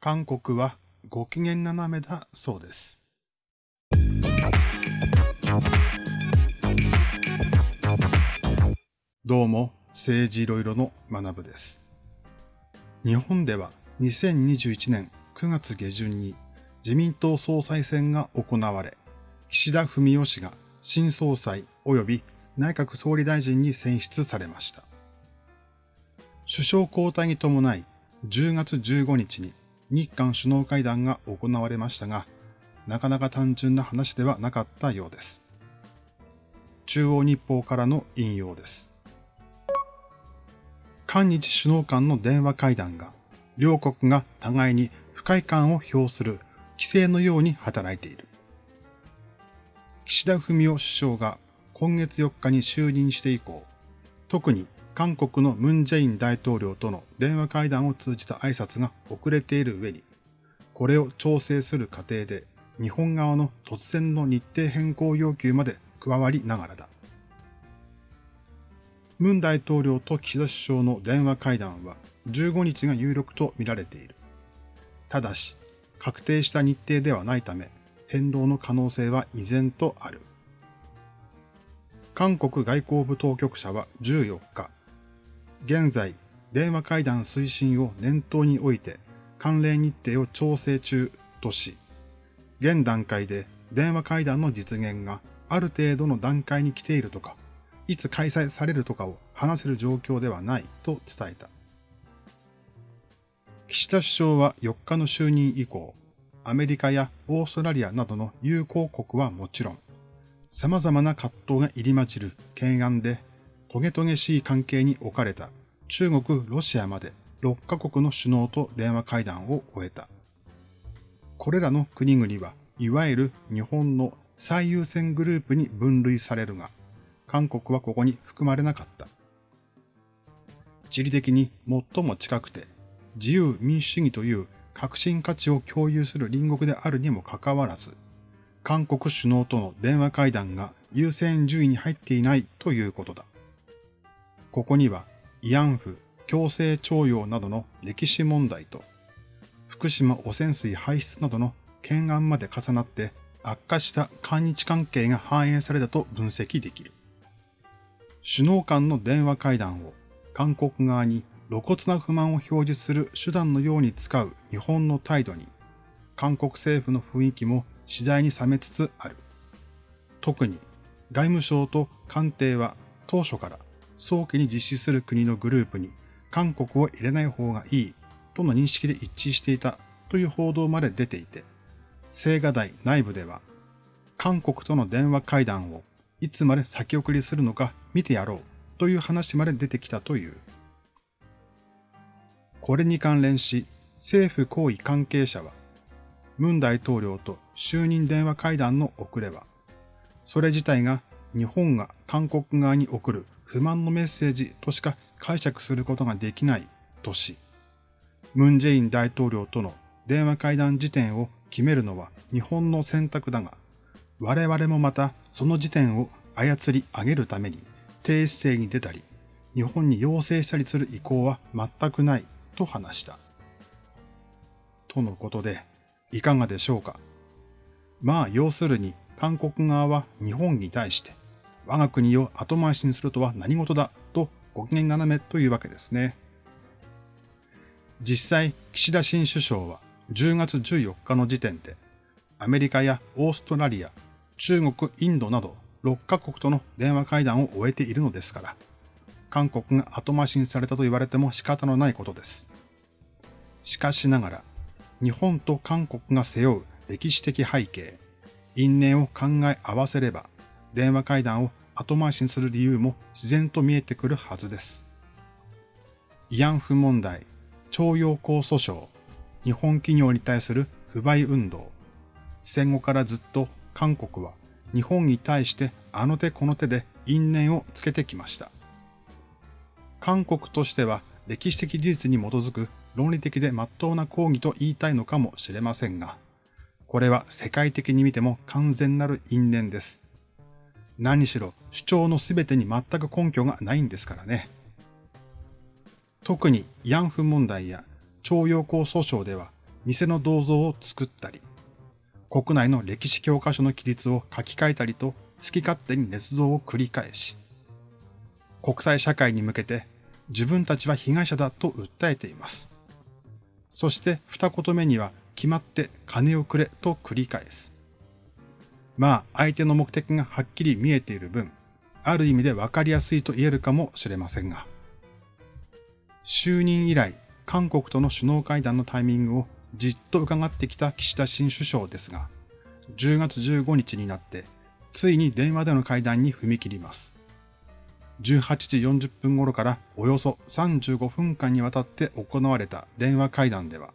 韓国はご機嫌斜めだそうです。どうも、政治いろいろの学部です。日本では2021年9月下旬に自民党総裁選が行われ、岸田文雄氏が新総裁及び内閣総理大臣に選出されました。首相交代に伴い10月15日に日韓首脳会談が行われましたが、なかなか単純な話ではなかったようです。中央日報からの引用です。韓日首脳間の電話会談が、両国が互いに不快感を表する規制のように働いている。岸田文雄首相が今月4日に就任して以降、特に韓国のムン・ジェイン大統領との電話会談を通じた挨拶が遅れている上に、これを調整する過程で日本側の突然の日程変更要求まで加わりながらだ。ムン大統領と岸田首相の電話会談は15日が有力と見られている。ただし、確定した日程ではないため、変動の可能性は依然とある。韓国外交部当局者は14日、現在、電話会談推進を念頭において関連日程を調整中とし、現段階で電話会談の実現がある程度の段階に来ているとか、いつ開催されるとかを話せる状況ではないと伝えた。岸田首相は4日の就任以降、アメリカやオーストラリアなどの友好国はもちろん、様々な葛藤が入り混じる懸案でトゲトゲしい関係に置かれた中国、ロシアまで6カ国の首脳と電話会談を終えた。これらの国々はいわゆる日本の最優先グループに分類されるが、韓国はここに含まれなかった。地理的に最も近くて自由民主主義という革新価値を共有する隣国であるにもかかわらず、韓国首脳との電話会談が優先順位に入っていないということだ。ここには慰安婦、強制徴用などの歴史問題と、福島汚染水排出などの懸案まで重なって悪化した韓日関係が反映されたと分析できる。首脳間の電話会談を韓国側に露骨な不満を表示する手段のように使う日本の態度に、韓国政府の雰囲気も次第に冷めつつある。特に外務省と官邸は当初から早期に実施する国のグループに韓国を入れない方がいいとの認識で一致していたという報道まで出ていて、青瓦台内部では韓国との電話会談をいつまで先送りするのか見てやろうという話まで出てきたという。これに関連し、政府行為関係者は、ムン大統領と就任電話会談の遅れは、それ自体が日本が韓国側に送る不満のメッセージとしか解釈することができないとし、ムン・ジェイン大統領との電話会談時点を決めるのは日本の選択だが、我々もまたその時点を操り上げるために低姿勢に出たり、日本に要請したりする意向は全くないと話した。とのことで、いかがでしょうか？まあ、要するに韓国側は日本に対して我が国を後回しにするとは何事だとご機嫌斜めというわけですね。実際、岸田新首相は10月14日の時点で、アメリカやオーストラリア、中国、インドなど6カ国との電話会談を終えているのですから、韓国が後回しにされたと言われても仕方のないことです。しかしながら、日本と韓国が背負う歴史的背景、因縁を考え合わせれば、電話会談を後回しにする理由も自然と見えてくるはずです。慰安婦問題、徴用工訴訟、日本企業に対する不買運動。戦後からずっと韓国は日本に対してあの手この手で因縁をつけてきました。韓国としては歴史的事実に基づく論理的で真っ当な抗議と言いたいのかもしれませんが、これは世界的に見ても完全なる因縁です。何しろ主張のすべてに全く根拠がないんですからね。特に慰安婦問題や徴用工訴訟では偽の銅像を作ったり、国内の歴史教科書の記述を書き換えたりと好き勝手に捏造を繰り返し、国際社会に向けて自分たちは被害者だと訴えています。そして二言目には決まって金をくれと繰り返す。まあ相手の目的がはっきり見えている分、ある意味でわかりやすいと言えるかもしれませんが、就任以来、韓国との首脳会談のタイミングをじっと伺ってきた岸田新首相ですが、10月15日になって、ついに電話での会談に踏み切ります。18時40分頃からおよそ35分間にわたって行われた電話会談では、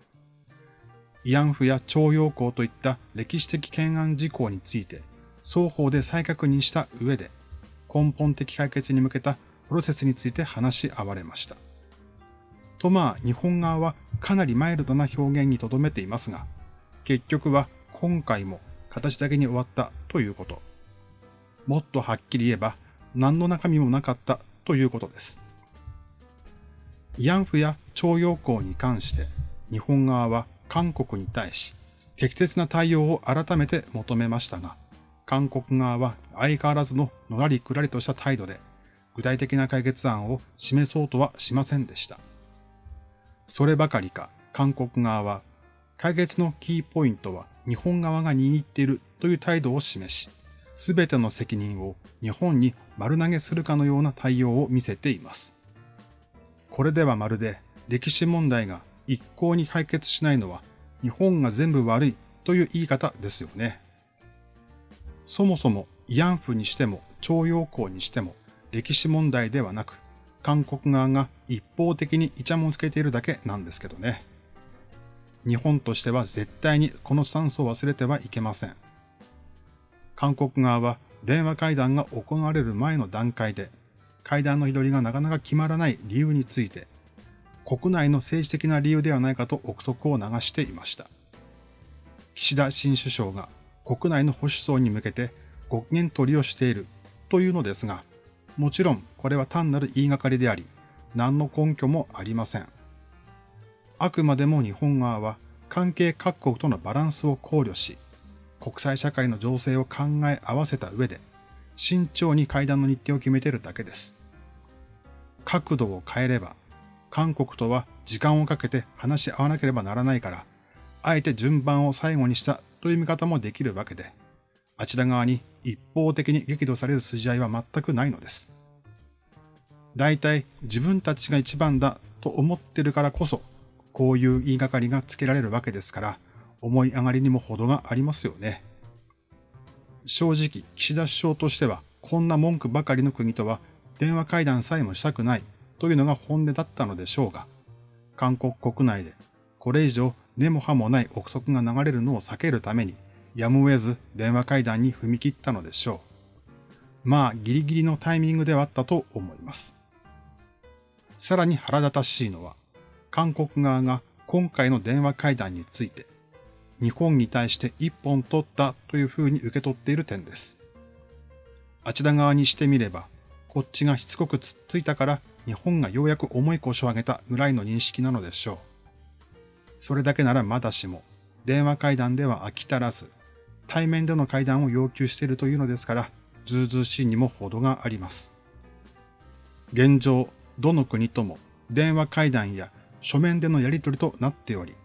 慰安婦や徴用工といった歴史的懸案事項について双方で再確認した上で根本的解決に向けたプロセスについて話し合われました。とまあ日本側はかなりマイルドな表現にとどめていますが、結局は今回も形だけに終わったということ。もっとはっきり言えば何の中身もなかったということです。慰安婦や徴用工に関して日本側は韓国に対し適切な対応を改めて求めましたが、韓国側は相変わらずののらりくらりとした態度で具体的な解決案を示そうとはしませんでした。そればかりか韓国側は解決のキーポイントは日本側が握っているという態度を示し、すべての責任を日本に丸投げするかのような対応を見せています。これではまるで歴史問題が一向に解決しないのは日本が全部悪いという言い方ですよね。そもそも慰安婦にしても徴用工にしても歴史問題ではなく韓国側が一方的にイチャモンつけているだけなんですけどね。日本としては絶対にこのスタンスを忘れてはいけません。韓国側は電話会談が行われる前の段階で、会談の日取りがなかなか決まらない理由について、国内の政治的な理由ではないかと憶測を流していました。岸田新首相が国内の保守層に向けてご機嫌取りをしているというのですが、もちろんこれは単なる言いがかりであり、何の根拠もありません。あくまでも日本側は関係各国とのバランスを考慮し、国際社会の情勢を考え合わせた上で、慎重に会談の日程を決めているだけです。角度を変えれば、韓国とは時間をかけて話し合わなければならないから、あえて順番を最後にしたという見方もできるわけで、あちら側に一方的に激怒される筋合いは全くないのです。大体自分たちが一番だと思ってるからこそ、こういう言いがかりがつけられるわけですから、思い上がりにも程がありますよね。正直、岸田首相としては、こんな文句ばかりの国とは電話会談さえもしたくないというのが本音だったのでしょうが、韓国国内でこれ以上根も葉もない憶測が流れるのを避けるために、やむを得ず電話会談に踏み切ったのでしょう。まあ、ギリギリのタイミングではあったと思います。さらに腹立たしいのは、韓国側が今回の電話会談について、日本に対して一本取ったというふうに受け取っている点です。あちら側にしてみれば、こっちがしつこくつっついたから日本がようやく重い腰を上げたぐらいの認識なのでしょう。それだけならまだしも、電話会談では飽き足らず、対面での会談を要求しているというのですから、ずうずうしいにも程があります。現状、どの国とも電話会談や書面でのやり取りとなっており、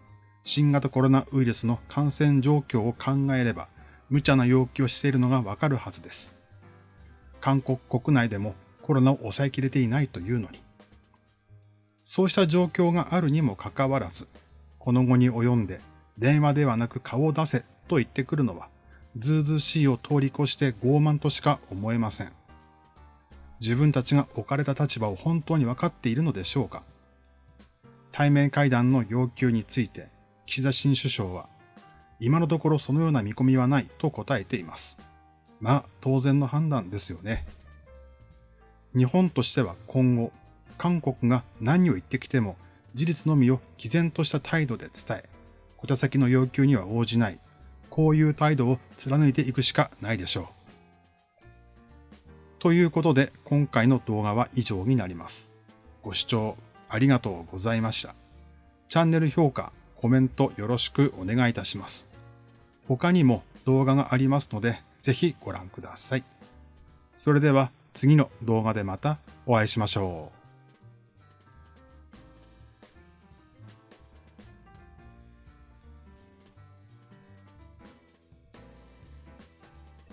新型コロナウイルスの感染状況を考えれば、無茶な要求をしているのがわかるはずです。韓国国内でもコロナを抑えきれていないというのに。そうした状況があるにもかかわらず、この後に及んで電話ではなく顔を出せと言ってくるのは、ずうずうしいを通り越して傲慢としか思えません。自分たちが置かれた立場を本当に分かっているのでしょうか対面会談の要求について、岸田新首相は、今のところそのような見込みはないと答えています。まあ、当然の判断ですよね。日本としては今後、韓国が何を言ってきても事実のみを毅然とした態度で伝え、小手先の要求には応じない、こういう態度を貫いていくしかないでしょう。ということで今回の動画は以上になります。ご視聴ありがとうございました。チャンネル評価、コメントよろしくお願いいたします。他にも動画がありますのでぜひご覧ください。それでは次の動画でまたお会いしましょう。